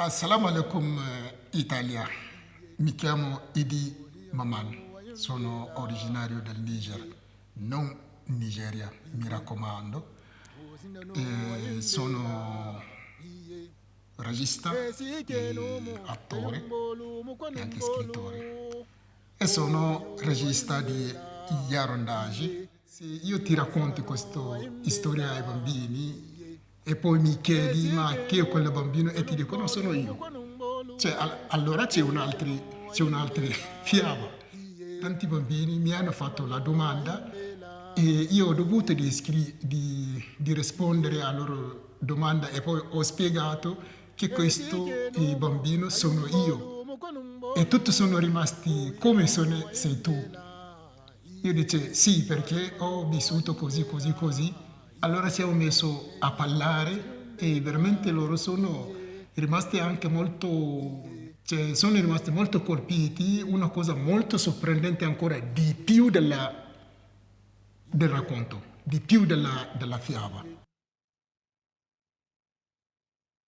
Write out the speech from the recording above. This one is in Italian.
Assalamu alaikum Italia, mi chiamo Idi Maman, sono originario del Niger, non Nigeria, mi raccomando. E sono regista, attore e anche scrittore. E sono regista di Yarondagi. Se io ti racconto questa storia ai bambini, e poi mi chiedi ma chi è quel bambino e ti dico no sono io. Cioè, allora c'è un'altra un fiaba. Tanti bambini mi hanno fatto la domanda e io ho dovuto di, di, di rispondere alla loro domanda e poi ho spiegato che questo bambino sono io e tutti sono rimasti come sono, sei tu. Io dice sì perché ho vissuto così, così, così allora siamo messi a parlare e veramente loro sono rimasti anche molto, cioè sono rimasti molto colpiti, una cosa molto sorprendente ancora di più della, del racconto, di più della, della fiaba.